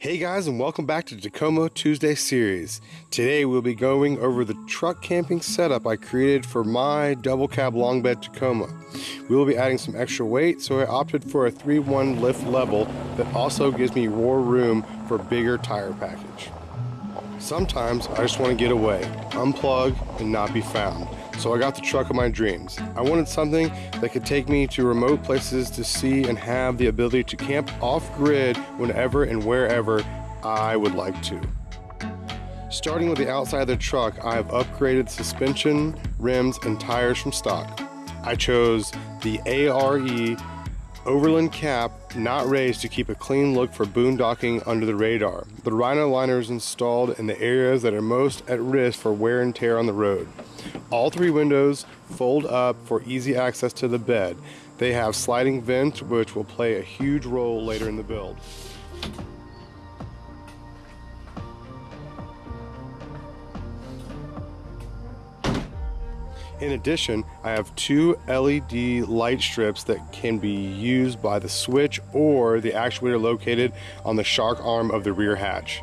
Hey guys and welcome back to Tacoma Tuesday series. Today we'll be going over the truck camping setup I created for my double cab long bed Tacoma. We will be adding some extra weight so I opted for a 3-1 lift level that also gives me more room for bigger tire package. Sometimes I just want to get away, unplug, and not be found so I got the truck of my dreams. I wanted something that could take me to remote places to see and have the ability to camp off-grid whenever and wherever I would like to. Starting with the outside of the truck, I have upgraded suspension, rims, and tires from stock. I chose the ARE Overland cap not raised to keep a clean look for boondocking under the radar. The Rhino liner is installed in the areas that are most at risk for wear and tear on the road. All three windows fold up for easy access to the bed. They have sliding vents which will play a huge role later in the build. In addition, I have two LED light strips that can be used by the switch or the actuator located on the shark arm of the rear hatch.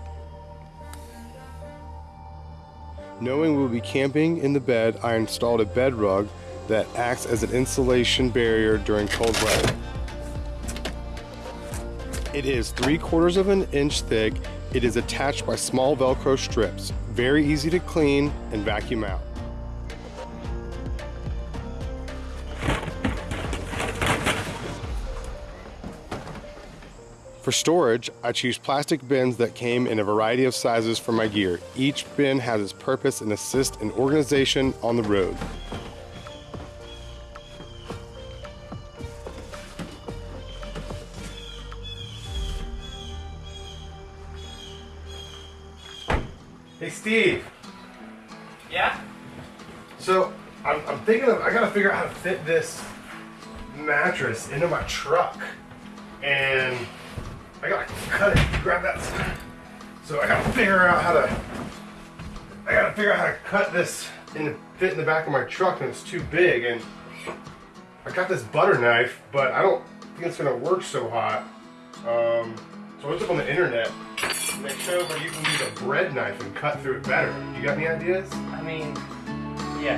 Knowing we'll be camping in the bed, I installed a bed rug that acts as an insulation barrier during cold weather. It is three quarters of an inch thick. It is attached by small Velcro strips. Very easy to clean and vacuum out. For storage, I choose plastic bins that came in a variety of sizes for my gear. Each bin has its purpose and assist in organization on the road. Hey Steve. Yeah? So I'm, I'm thinking of, I gotta figure out how to fit this mattress into my truck. And I gotta cut it, grab that. So I gotta figure out how to, I gotta figure out how to cut this and fit in the back of my truck and it's too big. And I got this butter knife, but I don't think it's gonna work so hot. Um, so I looked up on the internet and they showed where you can use a bread knife and cut through it better. You got any ideas? I mean, yeah.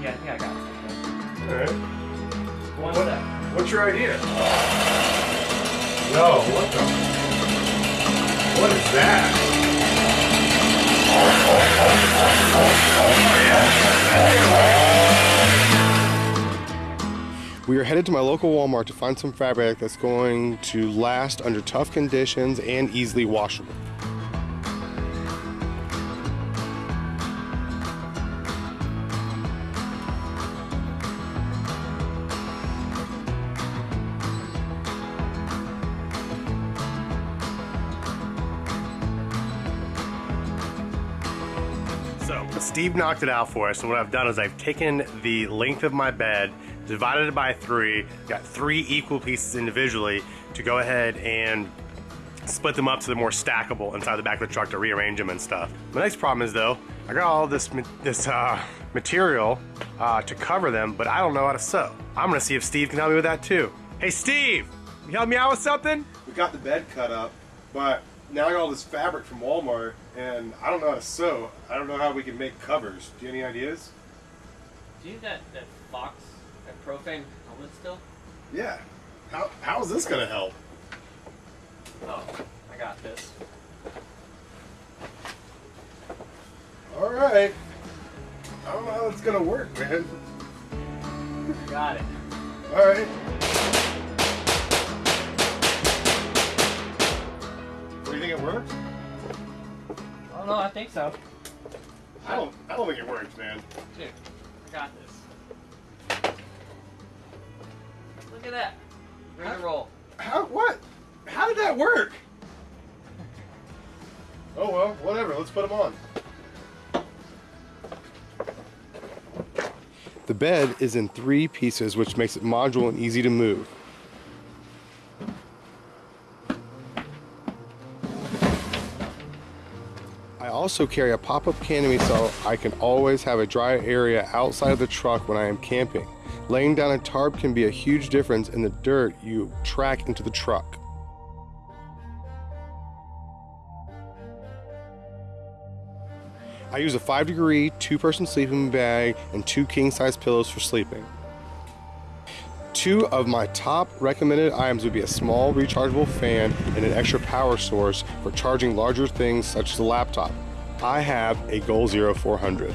Yeah, I think I got it. Alright. One What, sec. what's your idea? No, what the? What is that? We are headed to my local Walmart to find some fabric that's going to last under tough conditions and easily washable. Steve knocked it out for us, and what I've done is I've taken the length of my bed, divided it by three, got three equal pieces individually to go ahead and split them up so they're more stackable inside the back of the truck to rearrange them and stuff. The next problem is though, I got all this this uh, material uh, to cover them, but I don't know how to sew. I'm gonna see if Steve can help me with that too. Hey Steve, you help me out with something? We got the bed cut up, but now I got all this fabric from Walmart, and I don't know how to sew. I don't know how we can make covers. Do you have any ideas? Do you have that, that Fox, that Proframe helmet still? Yeah. How, how is this gonna help? Oh, I got this. All right. I don't know how it's gonna work, man. Got it. All right. Think it works? Oh no, I think so. I don't. I don't think it works, man. Dude, I got this. Look at that. Ready to roll. How? What? How did that work? Oh well, whatever. Let's put them on. The bed is in three pieces, which makes it modular and easy to move. also carry a pop-up canopy so I can always have a dry area outside of the truck when I am camping. Laying down a tarp can be a huge difference in the dirt you track into the truck. I use a 5 degree, 2 person sleeping bag, and 2 king size pillows for sleeping. Two of my top recommended items would be a small rechargeable fan and an extra power source for charging larger things such as a laptop. I have a Goal Zero 400.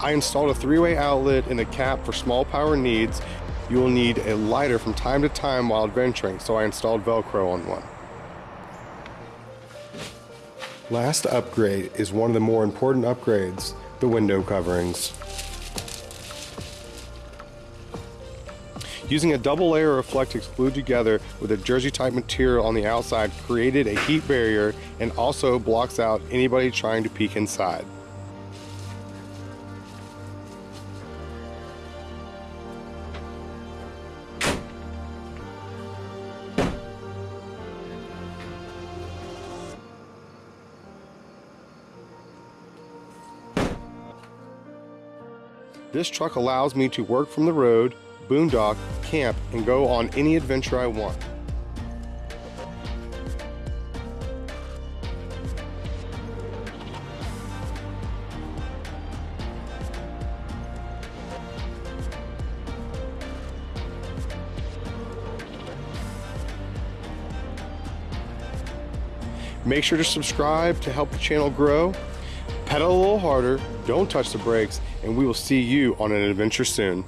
I installed a three-way outlet and a cap for small power needs. You will need a lighter from time to time while adventuring, so I installed Velcro on one. Last upgrade is one of the more important upgrades, the window coverings. Using a double layer of Reflectix glued together with a jersey type material on the outside created a heat barrier and also blocks out anybody trying to peek inside. This truck allows me to work from the road, boondock, camp, and go on any adventure I want. Make sure to subscribe to help the channel grow. Pedal a little harder, don't touch the brakes, and we will see you on an adventure soon.